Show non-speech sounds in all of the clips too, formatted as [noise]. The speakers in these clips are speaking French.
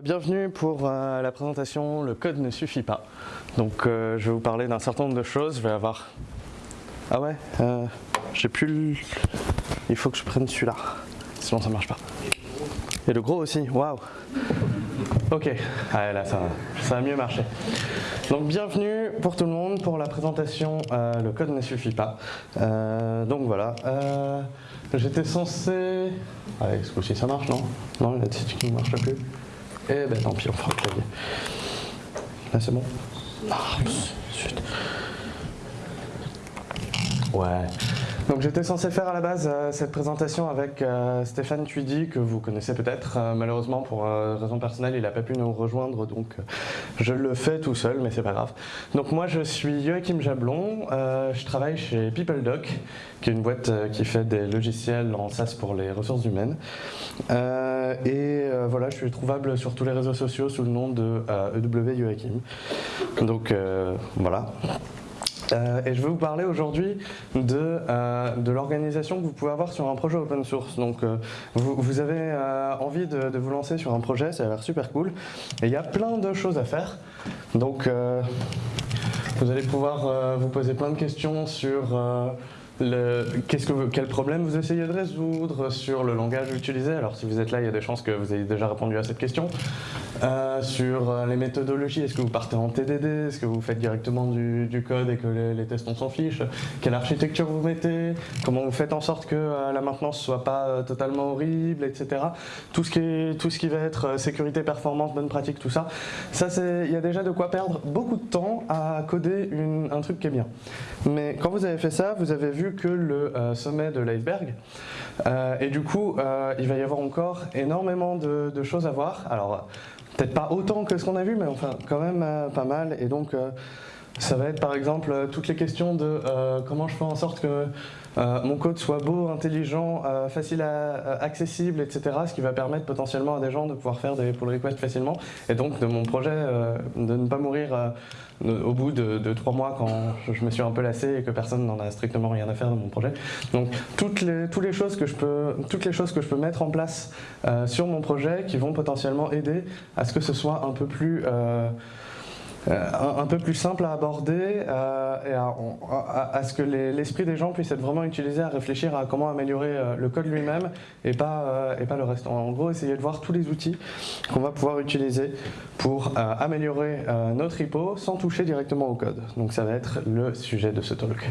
Bienvenue pour euh, la présentation Le code ne suffit pas. Donc euh, je vais vous parler d'un certain nombre de choses. Je vais avoir... Ah ouais euh, J'ai plus le... Il faut que je prenne celui-là. Sinon ça marche pas. Et le gros aussi, waouh Ok, ah, là ça, ça a mieux marché. Donc bienvenue pour tout le monde pour la présentation Le code ne suffit pas. donc voilà. J'étais censé... Allez, ce coup-ci ça marche, non? Non, la petite qui ne marche plus. Eh ben tant pis, on fera le clavier. Là c'est bon? Ah, zut. Ouais. Donc j'étais censé faire à la base euh, cette présentation avec euh, Stéphane Tuidi, que vous connaissez peut-être. Euh, malheureusement, pour raison personnelle, il n'a pas pu nous rejoindre, donc je le fais tout seul, mais c'est pas grave. Donc moi, je suis Joachim Jablon, je travaille chez PeopleDoc, qui est une boîte qui fait des logiciels en SaaS pour les ressources humaines. et voilà, je suis trouvable sur tous les réseaux sociaux sous le nom de EW Joachim. Donc voilà. Euh, et je vais vous parler aujourd'hui de, euh, de l'organisation que vous pouvez avoir sur un projet open source. Donc euh, vous, vous, avez envie de, de, vous lancer sur un projet, ça a l'air super cool. Et il y a plein de choses à faire. Donc vous allez pouvoir vous poser plein de questions sur que, quel problème vous essayez de résoudre sur le langage utilisé? Alors si vous êtes là, il y a des chances que vous ayez déjà répondu à cette question. Euh, sur euh, les méthodologies, est-ce que vous partez en TDD Est-ce que vous faites directement du, code et que les, tests on s'en fiche? Quelle architecture vous mettez? Comment vous faites en sorte que euh, la maintenance soit pas totalement horrible, etc. Tout ce, qui est, tout ce qui va être sécurité, performance, bonne pratique, tout ça. Ça, il y a déjà de quoi perdre beaucoup de temps à coder un truc qui est bien. Mais quand vous avez fait ça, vous avez vu que le sommet de l'iceberg. et du coup, il va y avoir encore énormément de, choses à voir. Alors, Peut-être pas autant que ce qu'on a vu, mais enfin quand même euh, pas mal. Et donc euh, ça va être par exemple euh, toutes les questions de comment je fais en sorte que mon code soit beau, intelligent, facile à, accessible, etc. Ce qui va permettre potentiellement à des gens de pouvoir faire des pull requests facilement. Et donc de mon projet de ne pas mourir au bout de, trois mois quand je me suis un peu lassé et que personne n'en a strictement rien à faire de mon projet. Donc toutes les, choses, que je peux, mettre en place euh, sur mon projet qui vont potentiellement aider à ce que ce soit un peu plus... Euh, euh, un, peu plus simple à aborder euh, et à, ce que l'esprit des gens puisse être vraiment utilisé à réfléchir à comment améliorer euh, le code lui-même et, pas et pas le reste. En gros, essayer de voir tous les outils qu'on va pouvoir utiliser pour améliorer notre repo sans toucher directement au code. Donc ça va être le sujet de ce talk.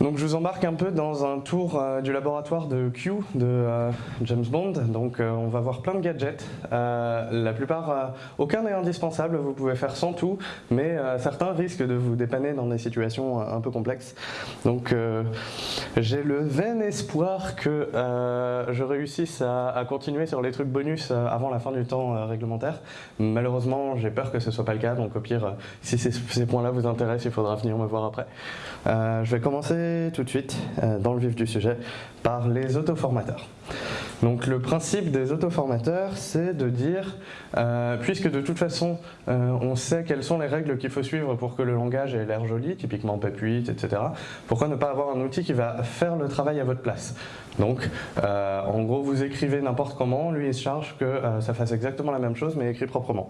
Donc je vous embarque un peu dans un tour euh, du laboratoire de Q de euh, James Bond. Donc euh, on va voir plein de gadgets. la plupart, aucun n'est indispensable, vous pouvez faire sans tout, mais certains risquent de vous dépanner dans des situations un peu complexes. Donc j'ai le vain espoir que je réussisse à, continuer sur les trucs bonus avant la fin du temps réglementaire. Malheureusement, j'ai peur que ce soit pas le cas, donc au pire, si ces, ces points-là vous intéressent, il faudra venir me voir après. je vais commencer tout de suite, euh, dans le vif du sujet, par les autoformateurs. Donc le principe des autoformateurs, c'est de dire, euh, puisque de toute façon, euh, on sait quelles sont les règles qu'il faut suivre pour que le langage ait l'air joli, typiquement PEP8, etc., pourquoi ne pas avoir un outil qui va faire le travail à votre place? Donc, en gros, vous écrivez n'importe comment, lui il se charge que ça fasse exactement la même chose, mais écrit proprement.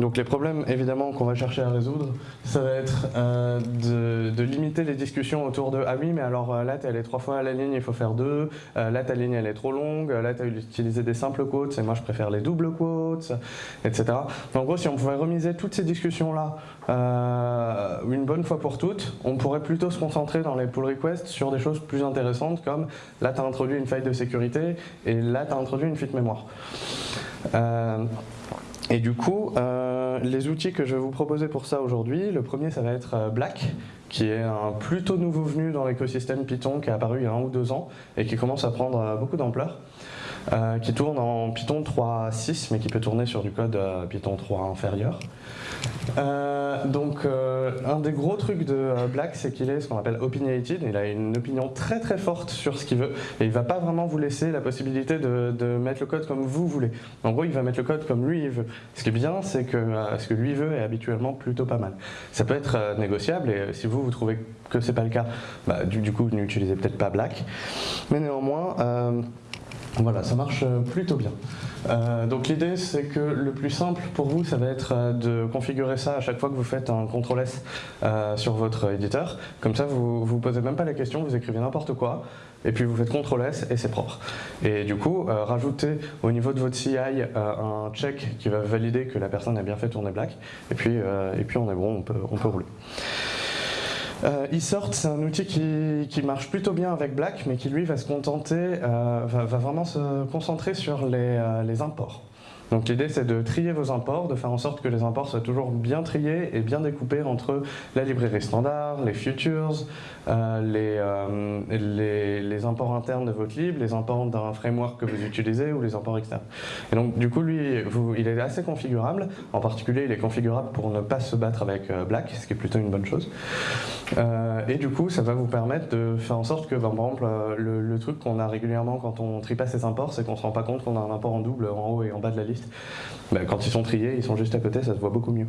Donc les problèmes évidemment qu'on va chercher à résoudre, ça va être euh, de, limiter les discussions autour de « Ah oui, mais alors euh, là, tu allé trois fois à la ligne, il faut faire deux. Euh, là, ta ligne, elle est trop longue. Là, tu as utilisé des simples quotes, et moi, je préfère les doubles quotes, etc. » En gros, si on pouvait remiser toutes ces discussions-là une bonne fois pour toutes, on pourrait plutôt se concentrer dans les pull requests sur des choses plus intéressantes comme « Là, tu as introduit une faille de sécurité et là, tu as introduit une fuite mémoire. Et du coup, euh, les outils que je vais vous proposer pour ça aujourd'hui, le premier ça va être euh, Black, qui est un plutôt nouveau venu dans l'écosystème Python qui est apparu il y a un ou deux ans et qui commence à prendre euh, beaucoup d'ampleur. Qui tourne en Python 3.6 mais qui peut tourner sur du code Python 3 inférieur. Euh, donc euh, un des gros trucs de euh, Black c'est qu'il est ce qu'on appelle opinionated, il a une opinion très très forte sur ce qu'il veut et il va pas vraiment vous laisser la possibilité de, mettre le code comme vous voulez. En gros il va mettre le code comme lui il veut. Ce qui est bien c'est que ce que lui veut est habituellement plutôt pas mal. Ça peut être négociable et si vous vous trouvez que c'est pas le cas, bah, du, du, coup n'utilisez peut-être pas Black. Mais néanmoins Voilà, ça marche plutôt bien. Euh, donc l'idée c'est que le plus simple pour vous ça va être euh, de configurer ça à chaque fois que vous faites un CTRL S euh, sur votre éditeur. Comme ça vous ne vous posez même pas la question, vous écrivez n'importe quoi et puis vous faites CTRL S et c'est propre. Et du coup, rajoutez au niveau de votre CI un check qui va valider que la personne a bien fait tourner Black et puis, on est bon, on peut rouler. Euh, eSort, c'est un outil qui, marche plutôt bien avec Black, mais qui lui va se contenter, euh, va, vraiment se concentrer sur les, euh, les imports. Donc l'idée c'est de trier vos imports, de faire en sorte que les imports soient toujours bien triés et bien découpés entre la librairie standard, les futures, euh, euh, les, les, imports internes de votre lib, les imports d'un framework que vous utilisez ou les imports externes. Et donc du coup lui, il est assez configurable, en particulier il est configurable pour ne pas se battre avec euh, Black, ce qui est plutôt une bonne chose. et du coup ça va vous permettre de faire en sorte que par exemple le, truc qu'on a régulièrement quand on trie pas ses imports, c'est qu'on se rend pas compte qu'on a un import en double en haut et en bas de la liste bah, quand ils sont triés, ils sont juste à côté, ça se voit beaucoup mieux.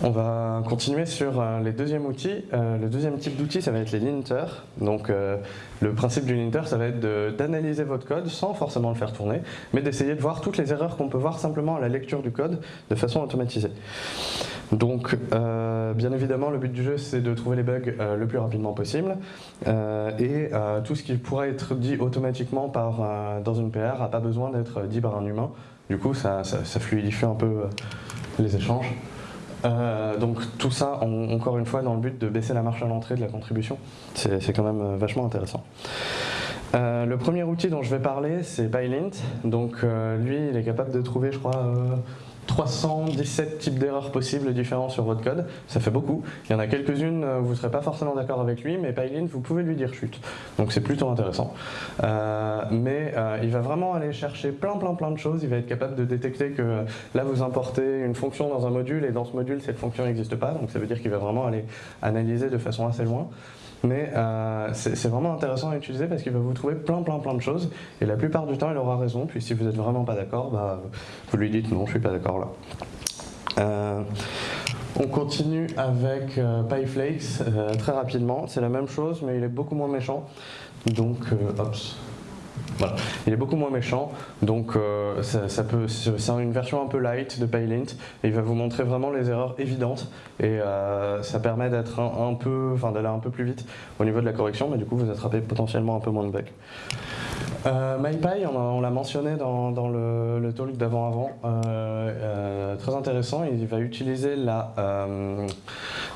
On va continuer sur euh, les deuxièmes outils. Euh, le deuxième type d'outil, ça va être les linters. Donc, euh, le principe du linter, ça va être d'analyser votre code sans forcément le faire tourner, mais d'essayer de voir toutes les erreurs qu'on peut voir simplement à la lecture du code de façon automatisée. Donc, bien évidemment, le but du jeu, c'est de trouver les bugs le plus rapidement possible. et tout ce qui pourrait être dit automatiquement par, dans une PR n'a pas besoin d'être dit par un humain. Du coup, ça fluidifie un peu les échanges. Euh, donc tout ça, encore une fois, dans le but de baisser la marche à l'entrée de la contribution. C'est quand même euh, vachement intéressant. Euh, le premier outil dont je vais parler, c'est PyLint. Donc lui, il est capable de trouver, je crois, 317 types d'erreurs possibles différents sur votre code, ça fait beaucoup. Il y en a quelques-unes, euh, vous ne serez pas forcément d'accord avec lui, mais Pylint, vous pouvez lui dire chute. Donc c'est plutôt intéressant. Euh, mais euh, il va vraiment aller chercher plein plein plein de choses, il va être capable de détecter que là vous importez une fonction dans un module et dans ce module cette fonction n'existe pas, donc ça veut dire qu'il va vraiment aller analyser de façon assez loin. Mais euh, c'est vraiment intéressant à utiliser parce qu'il va vous trouver plein plein plein de choses et la plupart du temps il aura raison, puis si vous n'êtes vraiment pas d'accord, bah, vous lui dites non, je suis pas d'accord là. Euh, on continue avec euh, PyFlakes très rapidement, c'est la même chose mais il est beaucoup moins méchant. Donc, hop, il est beaucoup moins méchant, donc euh, ça, c'est une version un peu light de PyLint, et il va vous montrer vraiment les erreurs évidentes, et euh, ça permet d'être un, peu, enfin d'aller un peu plus vite au niveau de la correction, mais du coup vous attrapez potentiellement un peu moins de bugs. Euh, MyPy, on, l'a mentionné dans, le, talk d'avant-avant, très intéressant, il va utiliser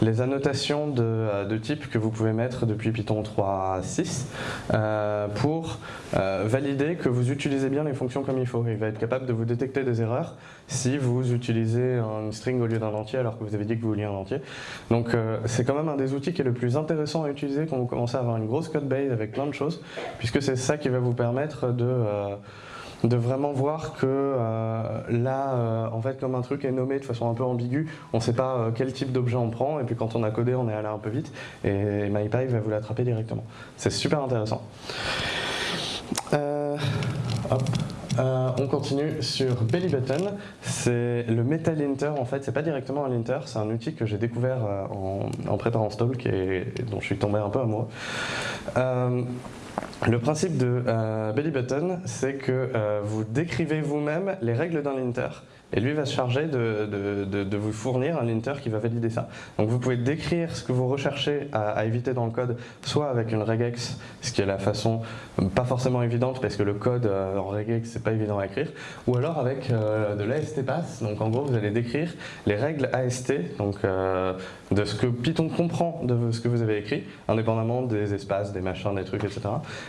les annotations de, de, type que vous pouvez mettre depuis Python 3.6 pour valider que vous utilisez bien les fonctions comme il faut. Il va être capable de vous détecter des erreurs si vous utilisez un string au lieu d'un entier alors que vous avez dit que vous vouliez un entier. Donc euh, c'est quand même un des outils qui est le plus intéressant à utiliser quand vous commencez à avoir une grosse code base avec plein de choses, puisque c'est ça qui va vous permettre de... Euh, de vraiment voir que euh, là, en fait, comme un truc est nommé de façon un peu ambiguë, on ne sait pas quel type d'objet on prend, et puis quand on a codé, on est allé un peu vite, et MyPy va vous l'attraper directement. C'est super intéressant. Euh, on continue sur Belly Button. C'est le Metal Linter en fait, c'est pas directement un linter, c'est un outil que j'ai découvert euh, en, préparant ce talk et dont je suis tombé un peu amoureux. Euh, le principe de Belly Button, c'est que vous décrivez vous-même les règles d'un linter. Et lui va se charger de, vous fournir un linter qui va valider ça. Donc vous pouvez décrire ce que vous recherchez à, éviter dans le code, soit avec une regex, ce qui est la façon pas forcément évidente parce que le code euh, en regex c'est pas évident à écrire, ou alors avec euh, de l'AST pass, donc en gros vous allez décrire les règles AST, euh, de ce que Python comprend de ce que vous avez écrit, indépendamment des espaces, des machins, des trucs, etc.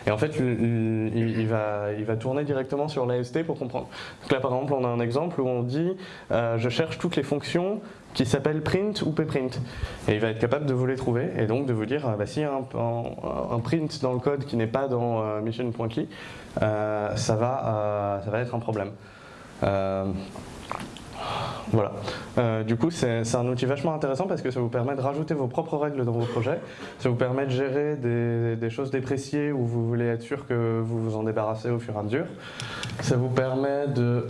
Et en fait il, va, tourner directement sur l'AST pour comprendre. Donc là par exemple on a un exemple où on dit euh, je cherche toutes les fonctions qui s'appellent print ou pprint. Et il va être capable de vous les trouver et donc de vous dire, euh, bah, y a un, print dans le code qui n'est pas dans euh, mission.key, va, ça va être un problème. Voilà. du coup, c'est un outil vachement intéressant parce que ça vous permet de rajouter vos propres règles dans vos projets. Ça vous permet de gérer des, des choses dépréciées où vous voulez être sûr que vous vous en débarrassez au fur et à mesure. Ça vous permet de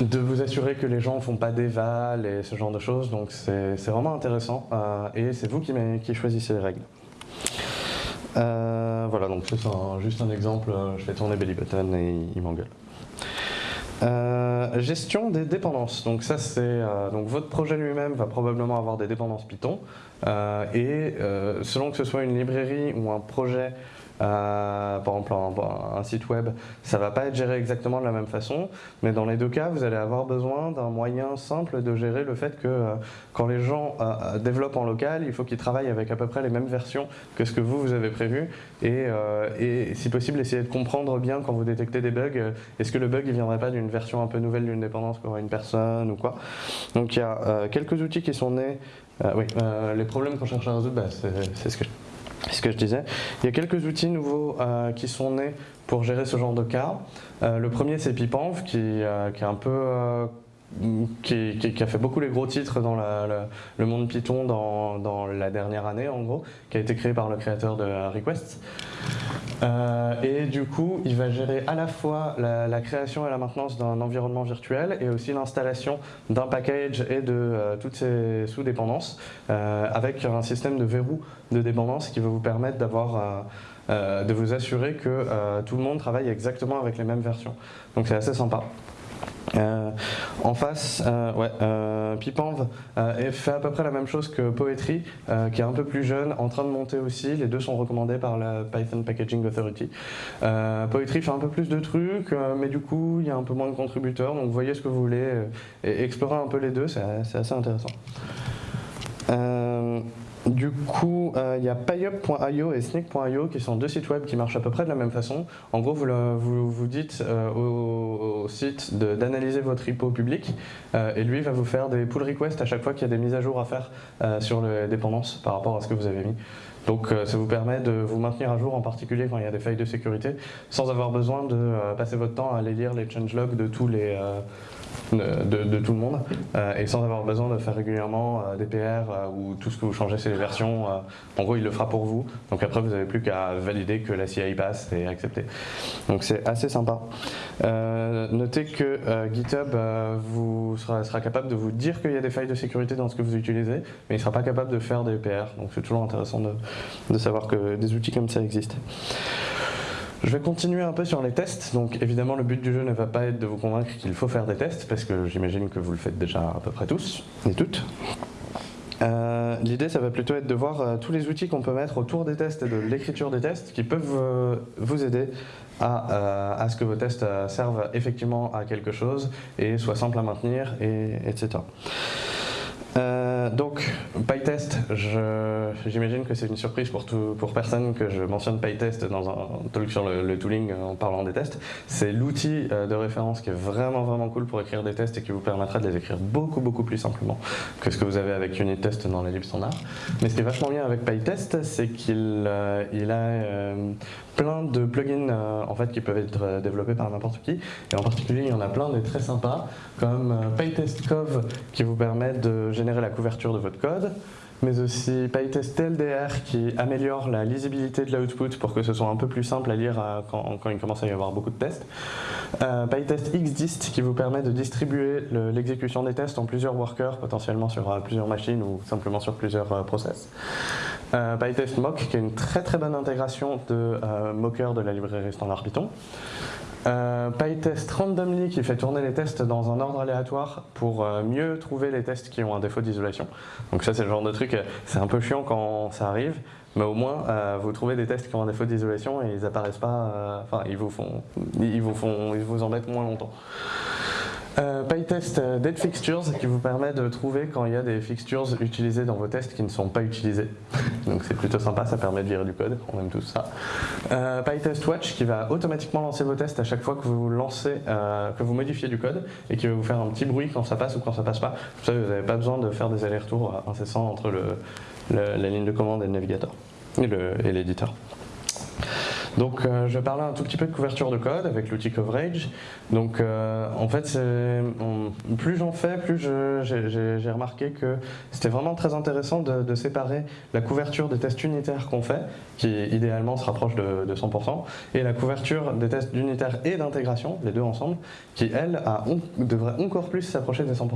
de vous assurer que les gens ne font pas d'éval et ce genre de choses. Donc c'est vraiment intéressant euh, et c'est vous qui, qui, choisissez les règles. voilà, donc c'est juste un exemple, je fais tourner Belly Button et il m'engueule. Euh, gestion des dépendances. Donc ça c'est euh, donc votre projet lui-même va probablement avoir des dépendances Python euh, et selon que ce soit une librairie ou un projet euh, par exemple un, site web, ça ne va pas être géré exactement de la même façon, mais dans les deux cas, vous allez avoir besoin d'un moyen simple de gérer le fait que euh, quand les gens euh, développent en local, il faut qu'ils travaillent avec à peu près les mêmes versions que ce que vous, vous avez prévu, et, et si possible, essayer de comprendre bien quand vous détectez des bugs, est-ce que le bug ne viendrait pas d'une version un peu nouvelle d'une dépendance qu'aurait une personne ou quoi. Donc il y a quelques outils qui sont nés, oui, les problèmes qu'on cherche à résoudre, bah, c'est ce que ce que je disais. Il y a quelques outils nouveaux euh, qui sont nés pour gérer ce genre de cas. Euh, le premier c'est Pipanv qui, euh, qui, est un peu qui, a fait beaucoup les gros titres dans le monde Python dans, la dernière année en gros, qui a été créé par le créateur de Request. Euh, et du coup, il va gérer à la fois la, création et la maintenance d'un environnement virtuel et aussi l'installation d'un package et de euh, toutes ses sous-dépendances euh, avec un système de verrou de dépendance qui va vous permettre de vous assurer que tout le monde travaille exactement avec les mêmes versions. Donc c'est assez sympa. Euh, en face, euh, ouais, euh, Pipanv fait à peu près la même chose que Poetry, qui est un peu plus jeune, en train de monter aussi. Les deux sont recommandés par la Python Packaging Authority. Poetry fait un peu plus de trucs, mais du coup, il y a un peu moins de contributeurs. Donc, voyez ce que vous voulez et explorez un peu les deux, c'est assez intéressant. Du coup, euh, il y a payup.io et sneak.io qui sont deux sites web qui marchent à peu près de la même façon. En gros, vous, vous, dites euh, au, site d'analyser votre repo public euh, et lui va vous faire des pull requests à chaque fois qu'il y a des mises à jour à faire sur les dépendances par rapport à ce que vous avez mis. Donc ça vous permet de vous maintenir à jour, en particulier quand il y a des failles de sécurité, sans avoir besoin de passer votre temps à aller lire les changelogs de tous les de, tout le monde euh, et sans avoir besoin de faire régulièrement euh, des PR euh, ou tout ce que vous changez c'est les versions. en gros, il le fera pour vous. Donc après, vous n'avez plus qu'à valider que la CI passe et accepter. Donc c'est assez sympa. notez que GitHub vous sera, capable de vous dire qu'il y a des failles de sécurité dans ce que vous utilisez, mais il ne sera pas capable de faire des PR. Donc c'est toujours intéressant de savoir que des outils comme ça existent. Je vais continuer un peu sur les tests. Donc évidemment, le but du jeu ne va pas être de vous convaincre qu'il faut faire des tests, parce que j'imagine que vous le faites déjà à peu près tous et toutes. Euh, l'idée, ça va plutôt être de voir euh, tous les outils qu'on peut mettre autour des tests et de l'écriture des tests qui peuvent euh, vous aider à, à, ce que vos tests servent effectivement à quelque chose et soient simples à maintenir, et, etc. Euh, donc, PyTest, j'imagine que c'est une surprise pour, personne que je mentionne PyTest dans un talk sur le, tooling en parlant des tests. C'est l'outil euh, de référence qui est vraiment vraiment cool pour écrire des tests et qui vous permettra de les écrire beaucoup beaucoup plus simplement que ce que vous avez avec UnitTest dans les libres standards. Mais ce qui est vachement bien avec PyTest, c'est qu'il euh, a plein de plugins en fait, qui peuvent être développés par n'importe qui. Et en particulier, il y en a plein des très sympas, comme euh, PyTestCov qui vous permet de générer la couverture de votre code mais aussi PyTest TLDR qui améliore la lisibilité de l'output pour que ce soit un peu plus simple à lire quand, quand, il commence à y avoir beaucoup de tests. Euh, PyTest XDist qui vous permet de distribuer l'exécution des tests en plusieurs workers, potentiellement sur plusieurs machines ou simplement sur plusieurs process. Euh, PyTest Mock, qui est une très très bonne intégration de euh, Mocker de la librairie standard Python. Euh, PyTest Randomly qui fait tourner les tests dans un ordre aléatoire pour euh, mieux trouver les tests qui ont un défaut d'isolation. Donc ça c'est le genre de truc, c'est un peu chiant quand ça arrive, mais au moins vous trouvez des tests qui ont un défaut d'isolation et ils apparaissent pas, enfin ils vous font, ils vous font, ils vous embêtent moins longtemps. Euh, PyTest euh, Dead Fixtures qui vous permet de trouver quand il y a des fixtures utilisées dans vos tests qui ne sont pas utilisées. [laughs] Donc c'est plutôt sympa, ça permet de virer du code, on aime tous ça. Euh, PyTest Watch qui va automatiquement lancer vos tests à chaque fois que vous modifiez du code et qui va vous faire un petit bruit quand ça passe ou quand ça passe pas. Vous n'avez pas besoin de faire des allers-retours incessants entre la ligne de commande et le navigateur et l'éditeur. Donc je vais parler un tout petit peu de couverture de code avec l'outil Coverage. Donc en fait, plus j'en fais, plus j'ai remarqué que c'était vraiment très intéressant de, séparer la couverture des tests unitaires qu'on fait, qui idéalement se rapproche de, de 100%, et la couverture des tests unitaires et d'intégration, les deux ensemble, qui elle a, devrait encore plus s'approcher des 100%.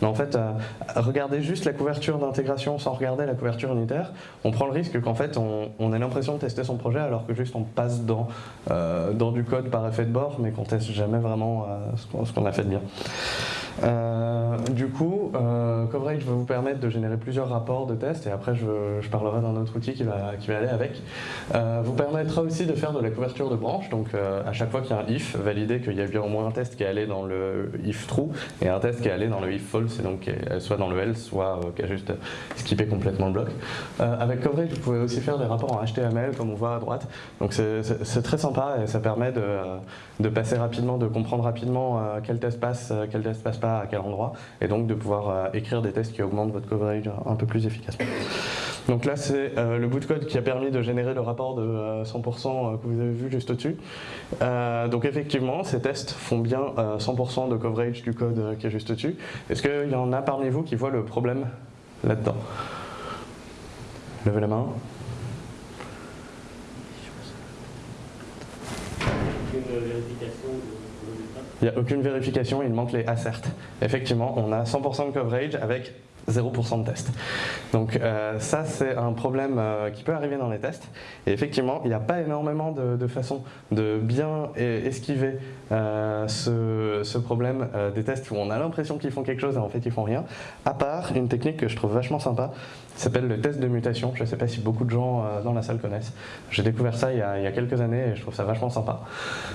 Mais en fait, euh, regarder juste la couverture d'intégration sans regarder la couverture unitaire, on prend le risque qu'en fait on, ait l'impression de tester son projet alors que juste on passe dans, euh, dans du code par effet de bord mais qu'on teste jamais vraiment euh, ce qu'on a fait de bien. Euh, du coup, euh, Coverage va vous permettre de générer plusieurs rapports de tests et après je, parlerai d'un autre outil qui va, qui va aller avec. Euh, vous permettra aussi de faire de la couverture de branches, donc à chaque fois qu'il y a un if, valider qu'il y a bien au moins un test qui est allé dans le if true et un test qui est allé dans le if false, et donc soit dans le else, soit qui a juste skippé complètement le bloc. avec Coverage, vous pouvez aussi faire des rapports en HTML comme on voit à droite, donc c'est très sympa et ça permet de, de passer rapidement, de comprendre rapidement quel test passe, quel test passe pas à quel endroit, et donc de pouvoir euh, écrire des tests qui augmentent votre coverage un peu plus efficacement. Donc là, c'est euh, le bout de code qui a permis de générer le rapport de 100% euh, que vous avez vu juste au-dessus. donc effectivement, ces tests font bien 100% de coverage du code qui est juste au-dessus. Est-ce qu'il y en a parmi vous qui voient le problème là-dedans? Levez la main. Il n'y a aucune vérification, il manque les assert. Effectivement, on a 100% de coverage avec 0% de tests. Donc euh, ça, c'est un problème euh, qui peut arriver dans les tests. Et effectivement, il n'y a pas énormément de, façons de bien esquiver euh, ce, problème des tests où on a l'impression qu'ils font quelque chose et en fait ils font rien, à part une technique que je trouve vachement sympa, s'appelle le test de mutation. Je ne sais pas si beaucoup de gens dans la salle connaissent. J'ai découvert ça il y, a, quelques années et je trouve ça vachement sympa.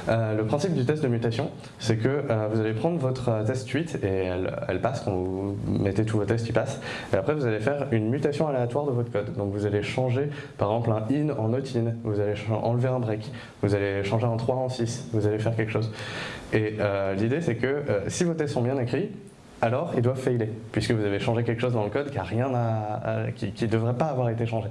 Le principe du test de mutation, c'est que vous allez prendre votre test suite et elle, elle, passe, quand vous mettez tous vos tests, ils passent. Et après, vous allez faire une mutation aléatoire de votre code. Donc vous allez changer, par exemple, un in en not in, vous allez enlever un break, vous allez changer un 3 en 6, vous allez faire quelque chose. Et l'idée, c'est que si vos tests sont bien écrits, alors ils doivent failer, puisque vous avez changé quelque chose dans le code qui ne devrait pas avoir été changé.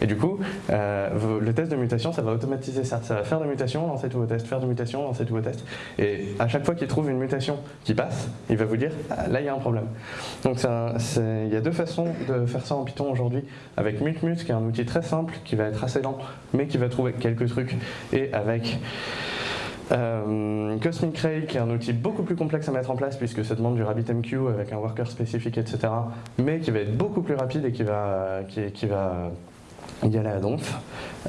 Et du coup, euh, le test de mutation, ça va automatiser ça. Ça va faire des mutations, lancer tous vos tests, faire des mutations, lancer tous vos tests. Et à chaque fois qu'il trouve une mutation qui passe, il va vous dire ah, là, il y a un problème. Donc il y a deux façons de faire ça en Python aujourd'hui. Avec MutMut, qui est un outil très simple, qui va être assez lent, mais qui va trouver quelques trucs. Et avec euh, Cosmic Ray, qui est un outil beaucoup plus complexe à mettre en place puisque ça demande du RabbitMQ avec un worker spécifique, etc. Mais qui va être beaucoup plus rapide et qui va y aller à Donf.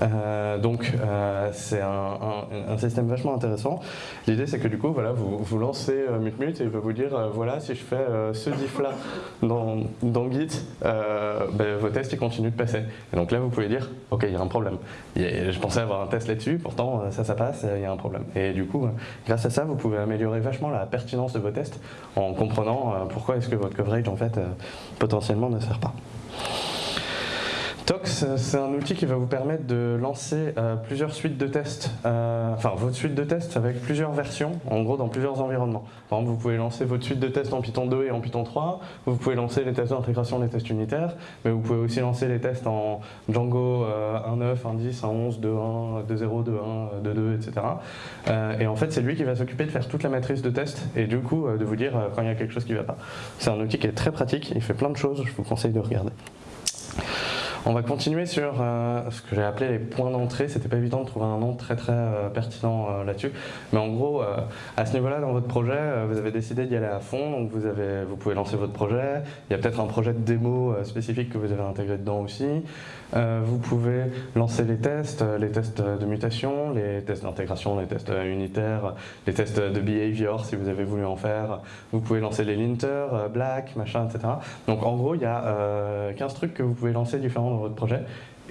Euh, donc euh, c'est un, système vachement intéressant. L'idée c'est que du coup voilà, vous, lancez euh, MutMut et il va vous dire voilà si je fais ce diff là dans, dans Git, ben, vos tests ils continuent de passer. Et donc là vous pouvez dire ok il y a un problème. je pensais avoir un test là-dessus, pourtant ça ça passe, il y a un problème. Et du coup grâce à ça vous pouvez améliorer vachement la pertinence de vos tests en comprenant pourquoi est-ce que votre coverage en fait potentiellement ne sert pas. Tox, c'est un outil qui va vous permettre de lancer euh, plusieurs suites de tests, euh, enfin votre suite de tests avec plusieurs versions, en gros dans plusieurs environnements. Par exemple, vous pouvez lancer votre suite de tests en Python 2 et en Python 3, vous pouvez lancer les tests d'intégration, les tests unitaires, mais vous pouvez aussi lancer les tests en Django 1.9, 1.10, 1.11, 2.1, 2.0, 2.1, 2.2, etc. et en fait, c'est lui qui va s'occuper de faire toute la matrice de tests et du coup de vous dire quand il y a quelque chose qui ne va pas. C'est un outil qui est très pratique, il fait plein de choses, je vous conseille de regarder. On va continuer sur euh, ce que j'ai appelé les points d'entrée. C'était pas évident de trouver un nom très très euh, pertinent euh, là-dessus. Mais en gros, à ce niveau-là, dans votre projet, vous avez décidé d'y aller à fond. Donc vous, pouvez lancer votre projet. Il y a peut-être un projet de démo spécifique que vous avez intégré dedans aussi. vous pouvez lancer les tests, les tests de mutation, les tests d'intégration, les tests unitaires, les tests de behavior si vous avez voulu en faire. Vous pouvez lancer les linters, black, machin, etc. Donc en gros, il y a 15 trucs que vous pouvez lancer différents dans votre projet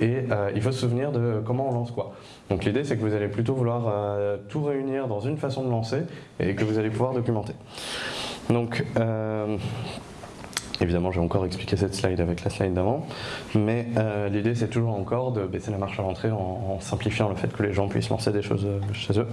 et euh, il faut se souvenir de comment on lance quoi. Donc l'idée c'est que vous allez plutôt vouloir euh, tout réunir dans une façon de lancer et que vous allez pouvoir documenter. Donc euh, Évidemment, j'ai encore expliqué cette slide avec la slide d'avant, mais l'idée c'est toujours encore de baisser la marche à l'entrée en, simplifiant le fait que les gens puissent lancer des choses chez eux.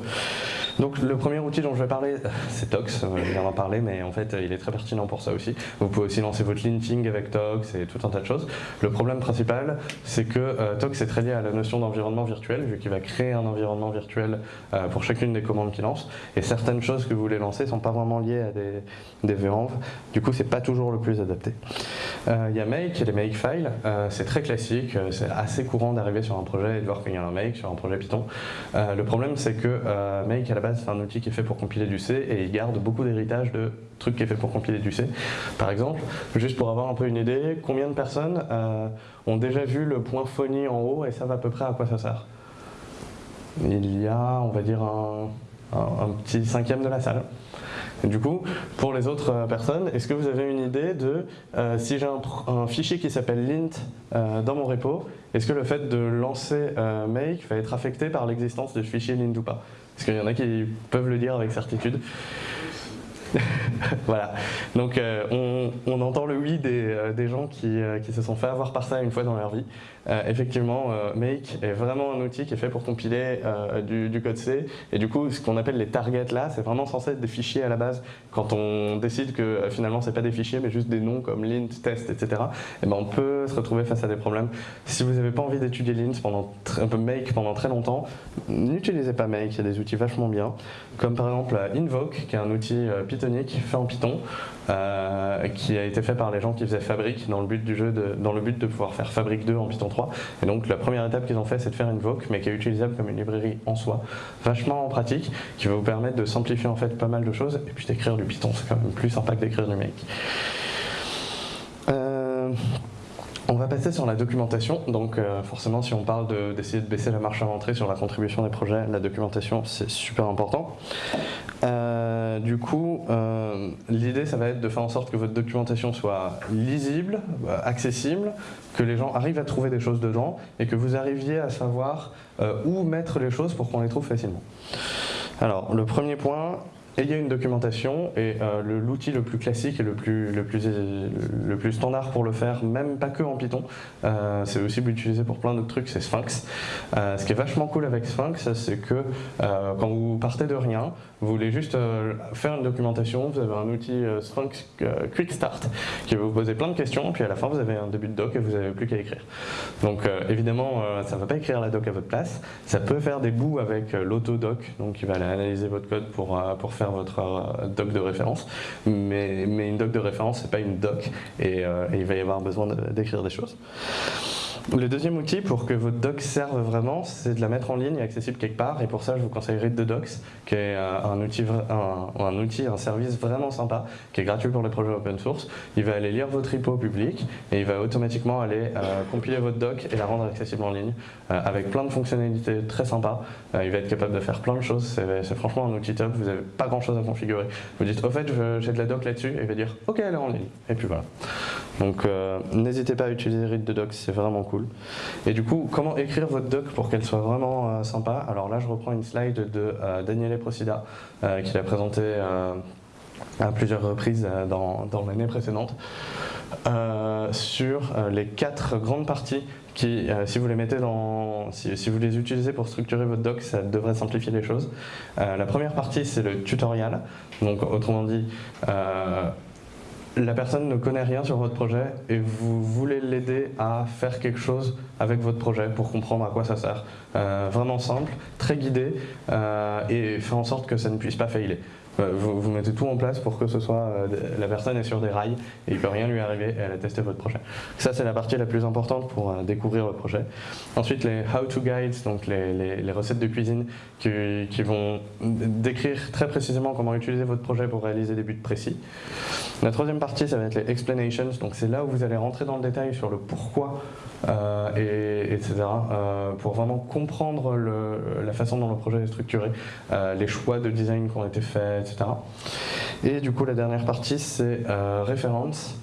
Donc le premier outil dont je vais parler, c'est Tox, je viens d'en parler, mais en fait il est très pertinent pour ça aussi. Vous pouvez aussi lancer votre linting avec Tox et tout un tas de choses. Le problème principal, c'est que euh, Tox est très lié à la notion d'environnement virtuel, vu qu'il va créer un environnement virtuel euh, pour chacune des commandes qu'il lance, et certaines choses que vous voulez lancer ne sont pas vraiment liées à des, des du coup c'est pas toujours le plus adapté. Euh, il y a Make, les Makefiles, c'est très classique, c'est assez courant d'arriver sur un projet et de voir qu'il y a un Make sur un projet Python. le problème c'est que Make à la base c'est un outil qui est fait pour compiler du C et il garde beaucoup d'héritage de trucs qui est fait pour compiler du C. Par exemple, juste pour avoir un peu une idée, combien de personnes euh, ont déjà vu le point phonie en haut et savent à peu près à quoi ça sert? Il y a, on va dire, un, petit cinquième de la salle. du coup, pour les autres euh, personnes, est-ce que vous avez une idée de euh, si j'ai un, fichier qui s'appelle lint dans mon repo, est-ce que le fait de lancer make va être affecté par l'existence de ce fichier lint ou pas? Parce qu'il y en a qui peuvent le dire avec certitude. [laughs] voilà. Donc euh, on, entend le oui des, euh, gens euh, qui, se sont fait avoir par ça une fois dans leur vie. effectivement, Make est vraiment un outil qui est fait pour compiler du, code C. Et du coup, ce qu'on appelle les targets là, c'est vraiment censé être des fichiers à la base. Quand on décide que finalement, c'est pas des fichiers, mais juste des noms comme lint, test, etc., et eh ben, on peut se retrouver face à des problèmes. Si vous n'avez pas envie d'étudier lint pendant un peu Make pendant très longtemps, n'utilisez pas Make, il y a des outils vachement bien. Comme par exemple Invoke, qui est un outil Pythonique fait en Python, euh, qui a été fait par les gens qui faisaient Fabric dans le but du jeu, de, dans le but de pouvoir faire Fabric 2 en Python 3. Et donc la première étape qu'ils ont fait, c'est de faire Invoke, mais qui est utilisable comme une librairie en soi, vachement en pratique, qui va vous permettre de simplifier en fait pas mal de choses, et puis d'écrire du Python, c'est quand même plus sympa que d'écrire du. Euh, on va passer sur la documentation, donc euh, forcément si on parle d'essayer de, baisser la marche à l'entrée sur la contribution des projets, la documentation c'est super important. Euh, du coup, euh, l'idée ça va être de faire en sorte que votre documentation soit lisible, accessible, que les gens arrivent à trouver des choses dedans et que vous arriviez à savoir où mettre les choses pour qu'on les trouve facilement. Alors le premier point, et il y a une documentation et euh, l'outil le, plus classique et le plus, le, plus, standard pour le faire, même pas que en Python, euh, c'est aussi utilisé pour plein d'autres trucs, c'est Sphinx. Euh, ce qui est vachement cool avec Sphinx, c'est que quand vous partez de rien, vous voulez juste faire une documentation, vous avez un outil Sphinx Quick Start qui va vous poser plein de questions, puis à la fin vous avez un début de doc et vous n'avez plus qu'à écrire. Donc évidemment, ça ne va pas écrire la doc à votre place, ça peut faire des bouts avec l'autodoc, donc il va aller analyser votre code pour, pour faire votre euh, doc de référence, mais, mais une doc de référence, c'est pas une doc, et, euh, et il va y avoir besoin d'écrire des choses. Le deuxième outil pour que votre doc serve vraiment, c'est de la mettre en ligne et accessible quelque part. Et pour ça, je vous conseille Read the Docs, qui est euh, un outil, un, outil, un service vraiment sympa, qui est gratuit pour les projets open source. Il va aller lire votre repo public et il va automatiquement aller euh, compiler votre doc et la rendre accessible en ligne euh, avec plein de fonctionnalités très sympas. il va être capable de faire plein de choses. C'est franchement un outil top. Vous n'avez pas grand chose à configurer. Vous dites, au fait, j'ai de la doc là-dessus, et il va dire, ok, elle est en ligne. Et puis voilà. Donc n'hésitez pas à utiliser Read the Docs, c'est vraiment cool. Et du coup, comment écrire votre doc pour qu'elle soit vraiment euh, sympa? Alors là, je reprends une slide de euh, Daniele Procida, euh, qu'il a présenté à plusieurs reprises dans, l'année précédente, sur les quatre grandes parties qui, si vous les mettez dans, si, vous les utilisez pour structurer votre doc, ça devrait simplifier les choses. la première partie, c'est le tutoriel. Donc, autrement dit, la personne ne connaît rien sur votre projet et vous voulez l'aider à faire quelque chose avec votre projet pour comprendre à quoi ça sert. Euh, vraiment simple, très guidé euh, et faire en sorte que ça ne puisse pas faillir. Euh, vous, mettez tout en place pour que ce soit la personne est sur des rails et il ne peut rien lui arriver et elle a testé votre projet. Ça c'est la partie la plus importante pour découvrir votre projet. Ensuite les how-to guides, donc les, recettes de cuisine qui, qui, vont décrire très précisément comment utiliser votre projet pour réaliser des buts précis. La troisième partie, ça va être les explanations, donc c'est là où vous allez rentrer dans le détail sur le pourquoi, euh, et, etc., euh, pour vraiment comprendre la façon dont le projet est structuré, euh, les choix de design qui ont été faits, etc. Et du coup, la dernière partie, c'est référence.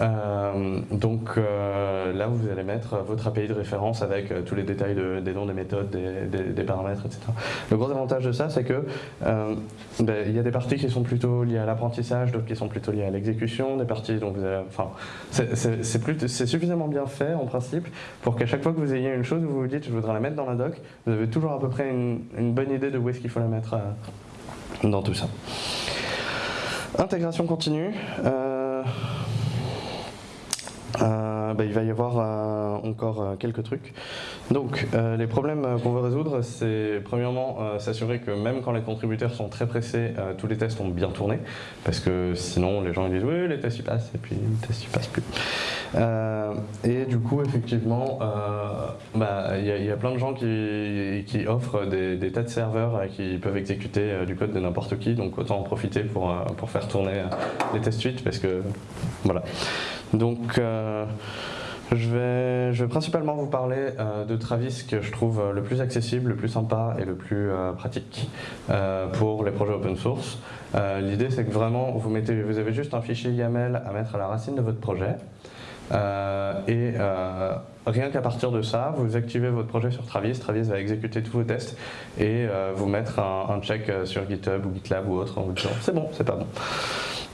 Euh, donc là, vous allez mettre votre API de référence avec tous les détails des noms, des méthodes, des, paramètres, etc. Le gros avantage de ça, c'est que ben, il y a des parties qui sont plutôt liées à l'apprentissage, d'autres qui sont plutôt liées à l'exécution, des parties dont vous enfin, c'est suffisamment bien fait en principe pour qu'à chaque fois que vous ayez une chose, vous vous dites je voudrais la mettre dans la doc, vous avez toujours à peu près une, bonne idée de où est-ce qu'il faut la mettre dans tout ça. Intégration continue. Euh, euh, bah, il va y avoir euh, encore quelques trucs. Donc, les problèmes qu'on veut résoudre, c'est premièrement s'assurer que même quand les contributeurs sont très pressés, tous les tests ont bien tourné, parce que sinon les gens ils disent oui, les tests y passent, et puis les tests y passent plus. et du coup, effectivement, bah, il y, a plein de gens qui, offrent des, tas de serveurs qui peuvent exécuter du code de n'importe qui, donc autant en profiter pour, pour faire tourner les tests suites, parce que voilà. Donc, euh, je, vais, principalement vous parler euh, de Travis que je trouve le plus accessible, le plus sympa et le plus euh, pratique pour les projets open source. L'idée c'est que vraiment vous, mettez, vous avez juste un fichier YAML à mettre à la racine de votre projet et rien qu'à partir de ça, vous activez votre projet sur Travis, Travis va exécuter tous vos tests et vous mettre un, un, check sur GitHub ou GitLab ou autre en vous disant c'est bon, c'est pas bon.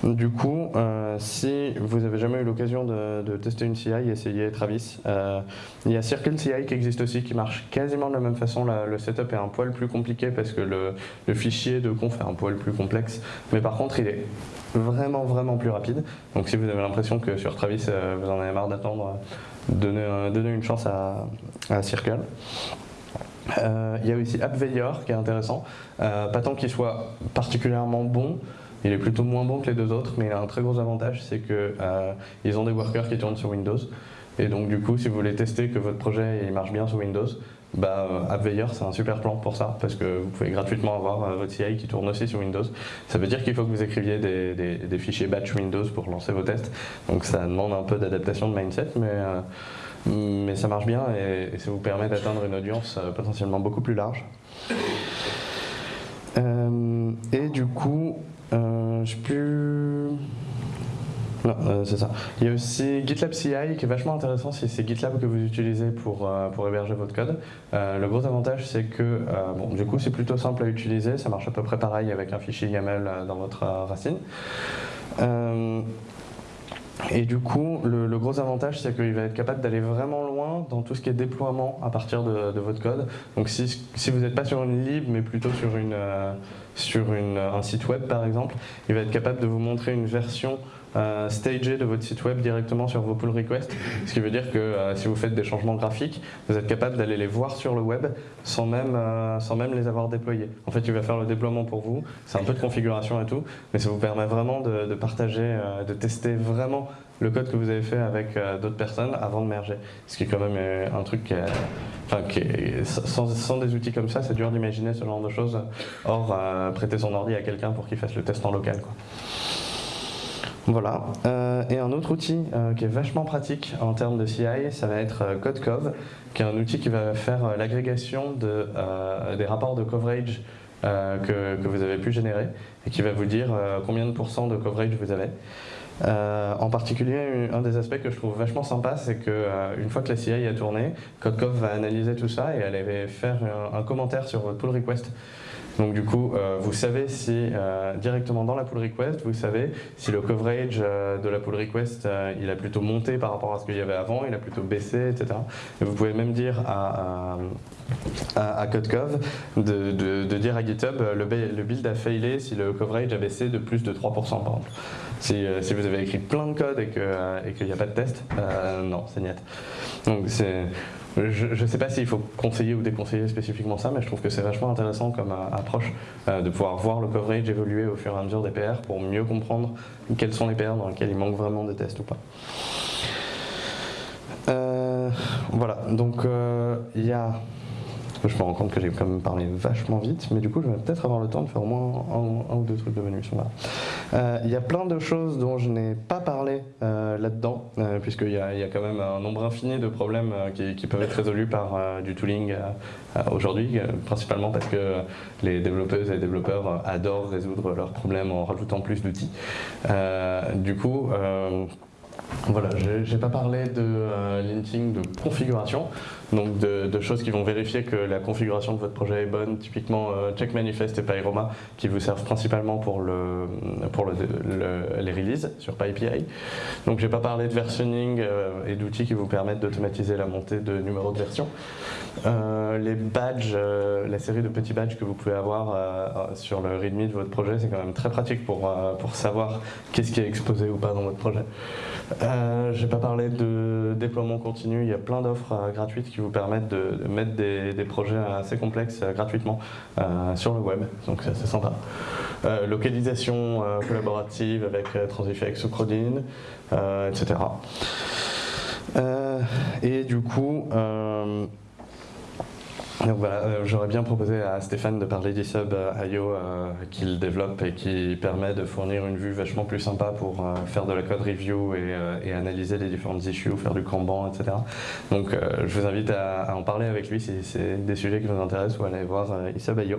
Du coup, euh, si vous avez jamais eu l'occasion de, tester une CI, essayez Travis. Euh, il y a Circle CI qui existe aussi, qui marche quasiment de la même façon. le setup est un poil plus compliqué parce que le, fichier de conf est un poil plus complexe. Mais par contre, il est vraiment, vraiment plus rapide. Donc si vous avez l'impression que sur Travis, euh, vous en avez marre d'attendre, donnez, une chance à, Circle. il y a aussi AppVeyor qui est intéressant. pas tant qu'il soit particulièrement bon, il est plutôt moins bon que les deux autres, mais il a un très gros avantage, c'est qu'ils euh, ont des workers qui tournent sur Windows. Et donc du coup, si vous voulez tester que votre projet il marche bien sur Windows, bah, euh, AppVeyor c'est un super plan pour ça, parce que vous pouvez gratuitement avoir euh, votre CI qui tourne aussi sur Windows. Ça veut dire qu'il faut que vous écriviez des, fichiers batch Windows pour lancer vos tests, donc ça demande un peu d'adaptation de mindset, mais, mais ça marche bien et, ça vous permet d'atteindre une audience potentiellement beaucoup plus large. et du coup, euh, je plus... Non, euh, c'est ça. Il y a aussi GitLab CI qui est vachement intéressant si c'est GitLab que vous utilisez pour, euh, pour héberger votre code. le gros avantage c'est que bon, du coup c'est plutôt simple à utiliser, ça marche à peu près pareil avec un fichier YAML dans votre racine. Et du coup, le, gros avantage, c'est qu'il va être capable d'aller vraiment loin dans tout ce qui est déploiement à partir de, votre code. Donc si, si vous n'êtes pas sur une lib, mais plutôt sur une, sur un site web par exemple, il va être capable de vous montrer une version euh, stagée de votre site web directement sur vos pull requests, [laughs] ce qui veut dire que euh, si vous faites des changements graphiques, vous êtes capable d'aller les voir sur le web sans même, euh, sans même les avoir déployés. En fait, il va faire le déploiement pour vous, c'est un peu de configuration et tout, mais ça vous permet vraiment de, partager, de tester vraiment le code que vous avez fait avec d'autres personnes avant de merger. Ce qui est quand même un truc qui est, enfin, qui sans, sans, des outils comme ça, c'est dur d'imaginer ce genre de choses. Or, prêter son ordi à quelqu'un pour qu'il fasse le test en local. Quoi. Voilà. Euh, et un autre outil euh, qui est vachement pratique en termes de CI, ça va être euh, CodeCov, qui est un outil qui va faire l'agrégation de, des rapports de coverage que, vous avez pu générer et qui va vous dire combien de pourcents de coverage vous avez. en particulier, un des aspects que je trouve vachement sympa, c'est qu'une fois que la CI a tourné, CodeCov va analyser tout ça et elle va faire un, un commentaire sur votre pull request donc du coup, euh, vous savez si euh, directement dans la pull request, vous savez si le coverage euh, de la pull request, il a plutôt monté par rapport à ce qu'il y avait avant, il a plutôt baissé, etc. Et vous pouvez même dire à, à, CodeCov de, dire à GitHub le, le, build a failé si le coverage a baissé de plus de 3% par exemple. Si, si vous avez écrit plein de code et qu'il n'y a pas de test, non, c'est net. Donc c'est je ne sais pas s'il faut conseiller ou déconseiller spécifiquement ça, mais je trouve que c'est vachement intéressant comme euh, approche euh, de pouvoir voir le coverage évoluer au fur et à mesure des PR pour mieux comprendre quels sont les PR dans lesquels il manque vraiment de tests ou pas. Euh, voilà, donc il y a je me rends compte que j'ai quand même parlé vachement vite, mais du coup, je vais peut-être avoir le temps de faire au moins un, ou deux trucs de bonus. Euh, il y a plein de choses dont je n'ai pas parlé euh, là-dedans, euh, puisqu'il y, a quand même un nombre infini de problèmes qui, peuvent être résolus par du tooling aujourd'hui, principalement parce que les développeuses et les développeurs adorent résoudre leurs problèmes en rajoutant plus d'outils. du coup, Voilà, j'ai pas parlé de euh, linting de configuration, donc de, choses qui vont vérifier que la configuration de votre projet est bonne, typiquement euh, Check Manifest et Pyroma, qui vous servent principalement pour, le, pour le, les releases sur PyPI. Donc j'ai pas parlé de versioning euh, et d'outils qui vous permettent d'automatiser la montée de numéros de version. les badges, la série de petits badges que vous pouvez avoir sur le README de votre projet, c'est quand même très pratique pour, pour savoir qu'est-ce qui est exposé ou pas dans votre projet. Euh, je n'ai pas parlé de déploiement continu, il y a plein d'offres euh, gratuites qui vous permettent de, mettre des, projets assez complexes euh, gratuitement sur le web, donc c'est sympa. localisation collaborative avec Transifex ou Crodin, etc. et du coup, donc voilà, euh, j'aurais bien proposé à Stéphane de parler d'eSub IO euh, qu'il développe et qui permet de fournir une vue vachement plus sympa pour euh, faire de la code review et, analyser les différentes issues, faire du Kanban, etc. Donc je vous invite à, en parler avec lui si c'est des sujets qui vous intéressent ou à aller voir eSub IO.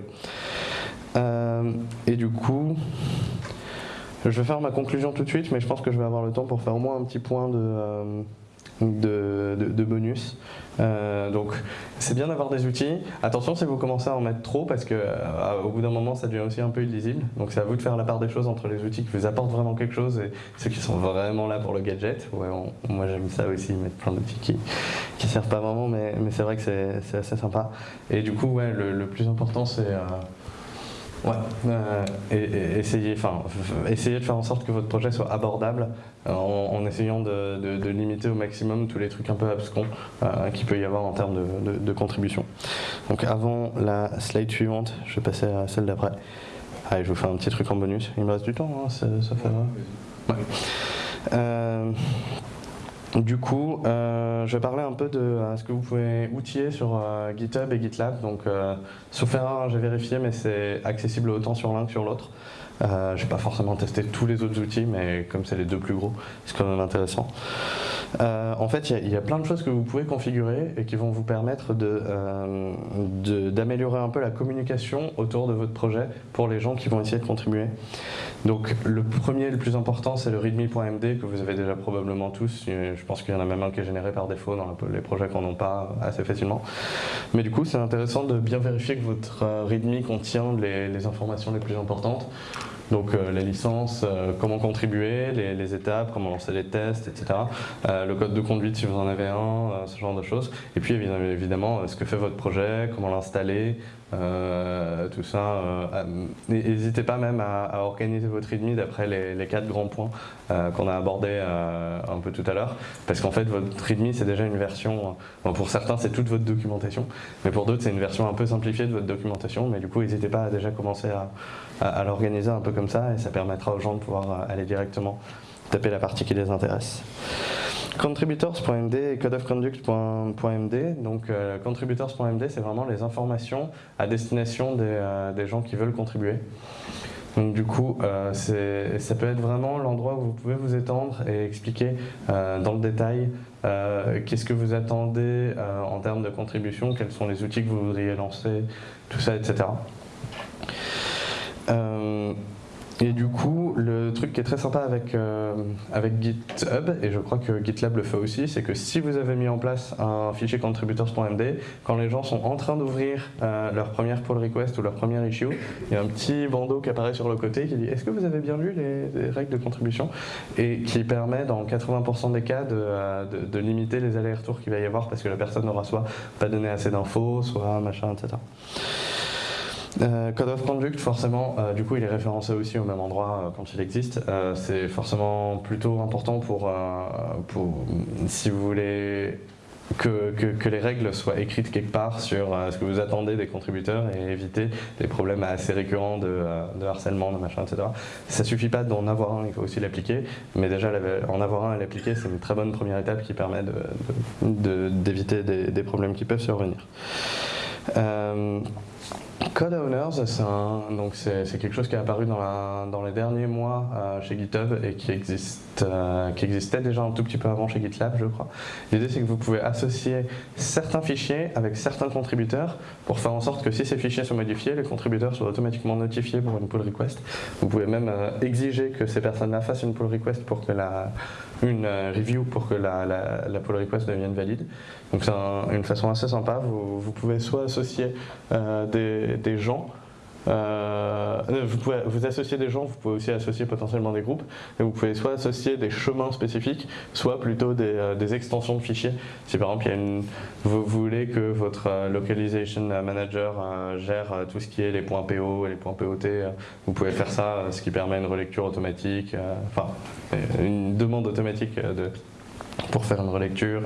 et du coup, je vais faire ma conclusion tout de suite, mais je pense que je vais avoir le temps pour faire au moins un petit point de de, bonus. Euh, donc c'est bien d'avoir des outils. Attention si vous commencez à en mettre trop parce que euh, au bout d'un moment ça devient aussi un peu illisible. Donc c'est à vous de faire la part des choses entre les outils qui vous apportent vraiment quelque chose et ceux qui sont vraiment là pour le gadget. Ouais, moi j'aime ça aussi, mettre plein d'outils qui, qui servent pas vraiment, mais, mais c'est vrai que c'est assez sympa. Et du coup ouais, le, plus important c'est euh, Ouais, euh, et, essayez, enfin, essayez de faire en sorte que votre projet soit abordable euh, en, essayant de, limiter au maximum tous les trucs un peu abscons euh, qu'il peut y avoir en termes de, contribution. Donc avant la slide suivante, je vais passer à celle d'après. Allez, je vous fais un petit truc en bonus. Il me reste du temps, hein, ça, fait... Ouais. Du coup, euh, je vais parler un peu de euh, ce que vous pouvez outiller sur euh, GitHub et GitLab. Donc, sauf erreur, j'ai vérifié, mais c'est accessible autant sur l'un que sur l'autre. je n'ai pas forcément testé tous les autres outils, mais comme c'est les deux plus gros, c'est quand même intéressant. Euh, en fait, il y, a plein de choses que vous pouvez configurer et qui vont vous permettre euh, d'améliorer un peu la communication autour de votre projet pour les gens qui vont essayer de contribuer. Donc le premier, le plus important, c'est le readme.md que vous avez déjà probablement tous. Je pense qu'il y en a même un qui est généré par défaut dans les projets qu'on n'ont pas assez facilement. Mais du coup, c'est intéressant de bien vérifier que votre euh, readme contient les informations les plus importantes. Donc euh, les licences, euh, comment contribuer, les, étapes, comment lancer les tests, etc. Le code de conduite si vous en avez un, ce genre de choses. Et puis évidemment, ce que fait votre projet, comment l'installer, tout ça. N'hésitez pas même à, organiser votre README d'après les, quatre grands points qu'on a abordés un peu tout à l'heure. Parce qu'en fait, votre README, c'est déjà une version, pour certains, c'est toute votre documentation, mais pour d'autres, c'est une version un peu simplifiée de votre documentation. Mais du coup, n'hésitez pas à déjà commencer à, à, l'organiser un peu comme ça et ça permettra aux gens de pouvoir euh, aller directement taper la partie qui les intéresse. Contributors.md et codeofconduct.md. Donc euh, contributors.md, c'est vraiment les informations à destination des, euh, des, gens qui veulent contribuer. Donc du coup, ça peut être vraiment l'endroit où vous pouvez vous étendre et expliquer dans le détail qu'est-ce que vous attendez en termes de contribution, quels sont les outils que vous voudriez lancer, tout ça, etc. Euh, et du coup, le truc qui est très sympa avec, euh, avec GitHub, et je crois que GitLab le fait aussi, c'est que si vous avez mis en place un fichier contributors.md, quand les gens sont en train d'ouvrir euh, leur première pull request ou leur première issue, il y a un petit bandeau qui apparaît sur le côté qui dit est-ce que vous avez bien lu les, règles de contribution? Et qui permet dans 80% des cas de, de, limiter les allers-retours qu'il va y avoir parce que la personne n'aura soit pas donné assez d'infos, soit machin, etc. Euh, Code of Conduct, forcément, euh, du coup, il est référencé aussi au même endroit euh, quand il existe. c'est forcément plutôt important pour, si vous voulez que, les règles soient écrites quelque part sur ce que vous attendez des contributeurs et éviter des problèmes assez récurrents de, harcèlement, de machin, etc. Ça suffit pas d'en avoir un, il faut aussi l'appliquer. Mais déjà, en avoir un et l'appliquer, c'est une très bonne première étape qui permet d'éviter de, de, des, des, problèmes qui peuvent survenir. Code Owners, c'est quelque chose qui est apparu dans, les derniers mois euh, chez GitHub et qui, existe, euh, existait déjà un tout petit peu avant chez GitLab, je crois. L'idée, c'est que vous pouvez associer certains fichiers avec certains contributeurs pour faire en sorte que si ces fichiers sont modifiés, les contributeurs soient automatiquement notifiés pour une pull request. Vous pouvez même euh, exiger que ces personnes-là fassent une pull request pour que la, une review pour que la, la, pull request devienne valide. Donc c'est une façon assez sympa. Vous, pouvez soit associer des, des gens euh, vous pouvez vous associer des gens, vous pouvez aussi associer potentiellement des groupes, et vous pouvez soit associer des chemins spécifiques, soit plutôt des, euh, extensions de fichiers. Si par exemple vous voulez que votre euh, localization manager gère tout ce qui est les points PO et les points POT, vous pouvez faire ça, ce qui permet une relecture automatique, enfin une demande automatique pour faire une relecture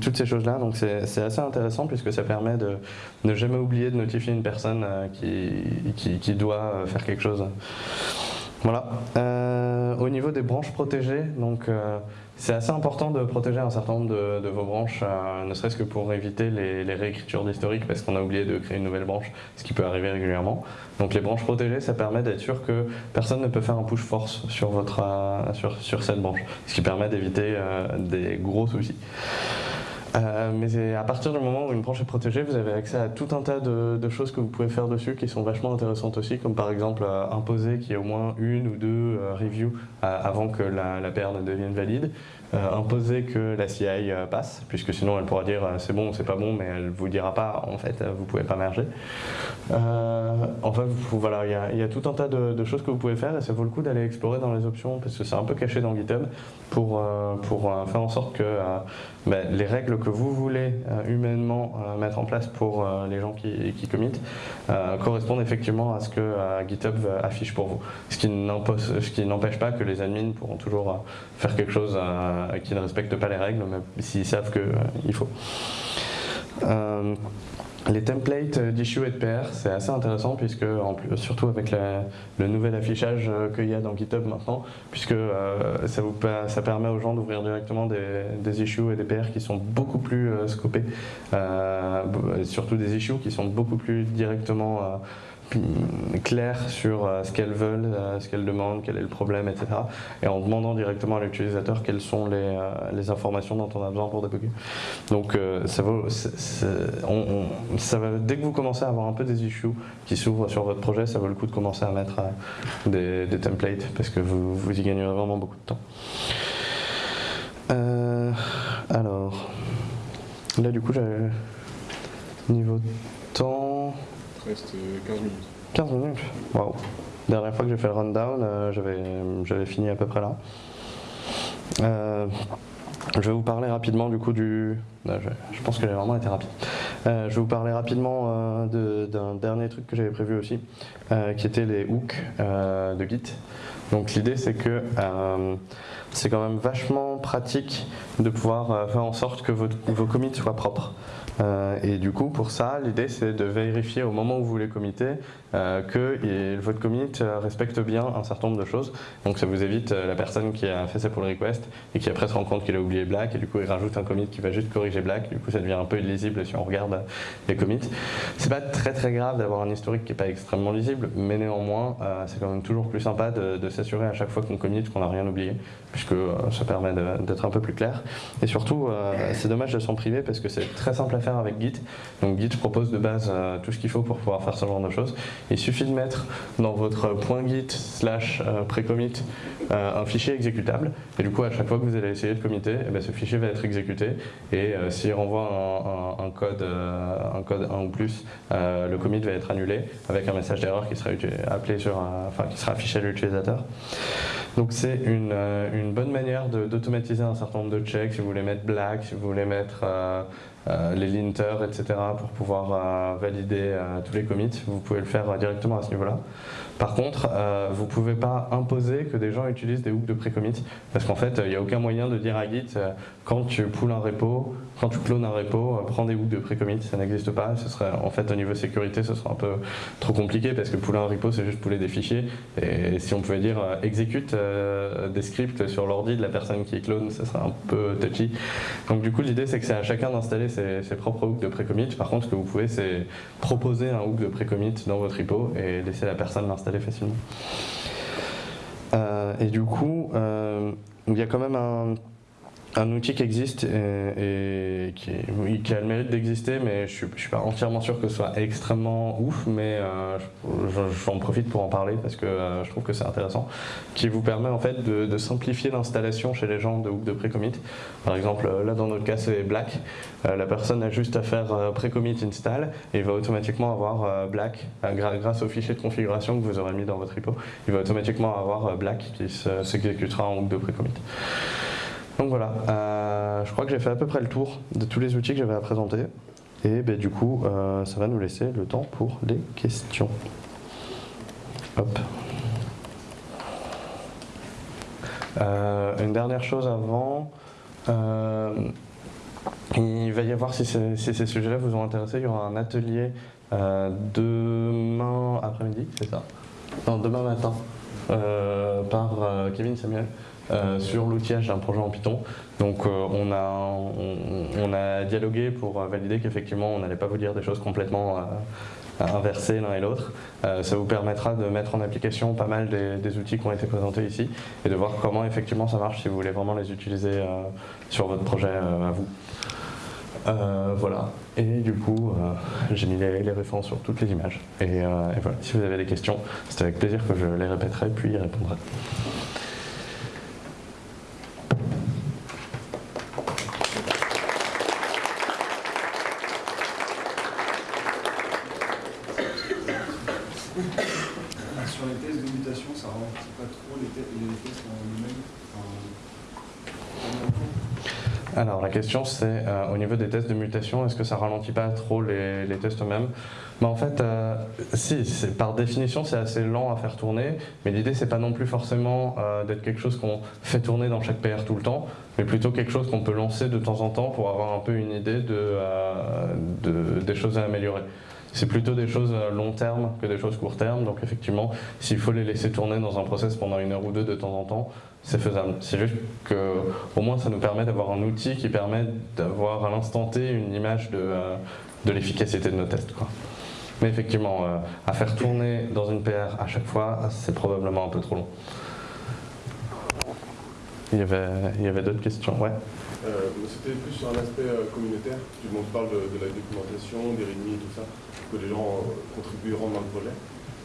toutes ces choses-là. Donc c'est assez intéressant puisque ça permet de ne jamais oublier de notifier une personne euh, qui, qui, doit euh, faire quelque chose. Voilà. Euh, au niveau des branches protégées, donc c'est assez important de protéger un certain nombre de, vos branches, ne serait-ce que pour éviter les, les réécritures d'historique parce qu'on a oublié de créer une nouvelle branche, ce qui peut arriver régulièrement. Donc les branches protégées, ça permet d'être sûr que personne ne peut faire un push force sur, votre, sur, sur cette branche, ce qui permet d'éviter des gros soucis. Euh, mais à partir du moment où une branche est protégée, vous avez accès à tout un tas de, choses que vous pouvez faire dessus qui sont vachement intéressantes aussi, comme par exemple euh, imposer qu'il y ait au moins une ou deux euh, reviews avant que la, la ne devienne valide. Imposer que la CI passe, puisque sinon elle pourra dire c'est bon, c'est pas bon, mais elle vous dira pas en fait vous pouvez pas merger. enfin voilà, il y, a tout un tas de, choses que vous pouvez faire et ça vaut le coup d'aller explorer dans les options parce que c'est un peu caché dans GitHub pour, pour faire en sorte que ben, les règles que vous voulez humainement mettre en place pour les gens qui, qui committent correspondent effectivement à ce que GitHub affiche pour vous. Ce qui n'empêche pas que les admins pourront toujours faire quelque chose euh, qui ne respectent pas les règles, même s'ils savent qu'il euh, faut. Euh, les templates d'issue et de PR, c'est assez intéressant puisque, surtout avec le nouvel affichage qu'il y a dans GitHub maintenant, puisque ça, vous, ça, permet aux gens d'ouvrir directement des, des, issues et des PR qui sont beaucoup plus scopés, surtout des issues qui sont beaucoup plus directement clair sur euh, ce qu'elles veulent, euh, ce qu'elles demandent, quel est le problème, etc. Et en demandant directement à l'utilisateur quelles sont les, euh, informations dont on a besoin pour débugger. Donc ça vaut, ça va, dès que vous commencez à avoir un peu des issues qui s'ouvrent sur votre projet, ça vaut le coup de commencer à mettre des, templates parce que vous, vous y gagnerez vraiment beaucoup de temps. alors, là du coup, j'ai niveau temps reste 15 minutes. 15 minutes Waouh Dernière fois que j'ai fait le rundown, euh, j'avais fini à peu près là. Euh, je vais vous parler rapidement du coup du... Euh, je, pense que j'ai vraiment été rapide. je vais vous parler rapidement d'un dernier truc que j'avais prévu aussi, qui était les hooks de Git. Donc l'idée c'est que c'est quand même vachement pratique de pouvoir faire en sorte que vos commits soient propres. Euh, et du coup, pour ça, l'idée c'est de vérifier au moment où vous voulez committer euh, que votre commit euh, respecte bien un certain nombre de choses. Donc ça vous évite la personne qui a fait sa pull request et qui après se rend compte qu'il a oublié black et du coup il rajoute un commit qui va juste corriger black. Du coup ça devient un peu illisible si on regarde les commits. C'est pas très très grave d'avoir un historique qui n'est pas extrêmement lisible, mais néanmoins c'est quand même toujours plus sympa de, s'assurer à chaque fois qu'on commit qu'on n'a rien oublié, puisque ça permet d'être un peu plus clair. Et surtout, c'est dommage de s'en priver parce que c'est très simple à faire avec Git. Donc Git propose de base euh, tout ce qu'il faut pour pouvoir faire ce genre de choses. Il suffit de mettre dans votre .git slash euh, précommit euh, un fichier exécutable et du coup à chaque fois que vous allez essayer de committer, eh ben, ce fichier va être exécuté et s'il renvoie un, code, un code 1 ou plus, le commit va être annulé avec un message d'erreur qui sera affiché à l'utilisateur. Donc c'est une, bonne manière d'automatiser un certain nombre de checks, si vous voulez mettre black, si vous voulez mettre les linters, etc. pour pouvoir euh, valider euh, tous les commits. Vous pouvez le faire directement à ce niveau-là. Par contre, vous ne pouvez pas imposer que des gens utilisent des hooks de pré-commit parce qu'en fait, il n'y a aucun moyen de dire à Git quand tu poules un repo, quand tu clones un repo, prends des hooks de pré-commit, ça n'existe pas. Ce serait, en fait, au niveau sécurité, ce serait un peu trop compliqué parce que pouler un repo, c'est juste pouler des fichiers. Et si on pouvait dire exécute des scripts sur l'ordi de la personne qui clone, ça serait un peu touchy. Donc du coup, l'idée, c'est que c'est à chacun d'installer ses, propres hooks de pré-commit. Par contre, ce que vous pouvez, c'est proposer un hook de pré-commit dans votre repo et laisser la personne l'installer facilement. Euh, et du coup, euh, il y a quand même un, un outil qui existe et, qui, qui, a le mérite d'exister, mais je ne suis, pas entièrement sûr que ce soit extrêmement ouf, mais euh, j'en profite pour en parler parce que euh, je trouve que c'est intéressant, qui vous permet en fait de, simplifier l'installation chez les gens de Hook de Precommit. Par exemple, euh, là dans notre cas c'est Black, la personne a juste à faire Precommit install et il va automatiquement avoir Black, grâce au fichier de configuration que vous aurez mis dans votre repo, il va automatiquement avoir Black qui s'exécutera en Hook de Precommit. Donc voilà, euh, je crois que j'ai fait à peu près le tour de tous les outils que j'avais à présenter. Et ben, du coup, euh, ça va nous laisser le temps pour les questions. Hop. Euh, une dernière chose avant. il va y avoir, si, ces sujets-là vous ont intéressé, il y aura un atelier demain après-midi, c'est ça? Non, demain matin, par Kevin Samuel. Euh, sur l'outillage d'un projet en Python. Donc euh, on, a, dialogué pour valider qu'effectivement on n'allait pas vous dire des choses complètement euh, inversées l'un et l'autre. ça vous permettra de mettre en application pas mal des, outils qui ont été présentés ici et de voir comment effectivement ça marche si vous voulez vraiment les utiliser sur votre projet à vous. voilà, et du coup, j'ai mis les, références sur toutes les images. Et, et, voilà, si vous avez des questions, c'est avec plaisir que je les répéterai puis y répondrai. Alors la question c'est euh, au niveau des tests de mutation, est-ce que ça ralentit pas trop les, tests eux-mêmes? Bah, En fait, euh, si, par définition c'est assez lent à faire tourner, mais l'idée c'est pas non plus forcément euh, d'être quelque chose qu'on fait tourner dans chaque PR tout le temps, mais plutôt quelque chose qu'on peut lancer de temps en temps pour avoir un peu une idée de, des choses à améliorer. C'est plutôt des choses long terme que des choses court terme, donc effectivement, s'il faut les laisser tourner dans un process pendant une heure ou deux de temps en temps, c'est faisable. C'est juste qu'au moins ça nous permet d'avoir un outil qui permet d'avoir à l'instant T une image de, euh, l'efficacité de nos tests. Mais effectivement, euh, à faire tourner dans une PR à chaque fois, c'est probablement un peu trop long. Il y avait, il y avait d'autres questions, ouais. Euh, c'était plus sur un aspect communautaire. Tu parles de, de, la documentation, des README et tout ça, que les gens contribueront dans le projet.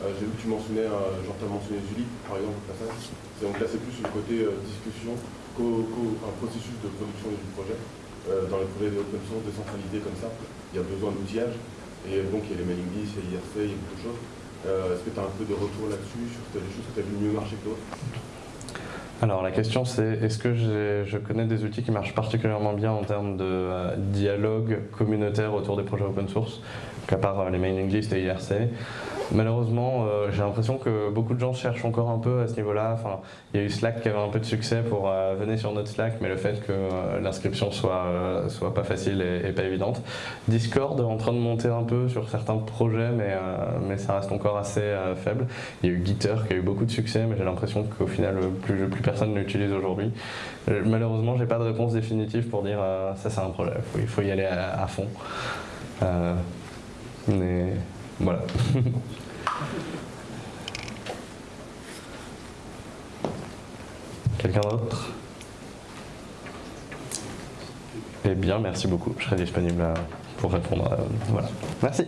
J'ai vu que tu mentionnais, genre tu as mentionné Julie, par exemple, au passage. Donc là, c'est plus le côté euh, discussion qu'un processus de production du projet. Euh, dans les projets d'open source décentralisés comme ça, il y a besoin d'outillage. Et donc, il y a les mailing lists, il y a IRC, il y a beaucoup de choses. Euh, est-ce que tu as un peu de retour là-dessus, sur des choses que tu as vu mieux marcher que d'autres? Alors la question c'est est-ce que je connais des outils qui marchent particulièrement bien en termes de dialogue communautaire autour des projets open source, qu'à part les mailing lists et IRC Malheureusement, euh, j'ai l'impression que beaucoup de gens cherchent encore un peu à ce niveau-là. Enfin, il y a eu Slack qui avait un peu de succès pour euh, venir sur notre Slack, mais le fait que euh, l'inscription soit, pas facile et, pas évidente. Discord en train de monter un peu sur certains projets, mais, ça reste encore assez faible. Il y a eu Gitter qui a eu beaucoup de succès, mais j'ai l'impression qu'au final, plus, personne ne l'utilise aujourd'hui. Malheureusement, j'ai pas de réponse définitive pour dire ça c'est un projet, il faut y aller à, fond. Voilà. Quelqu'un d'autre? Eh bien, merci beaucoup. Je serai disponible pour répondre. Voilà. Merci.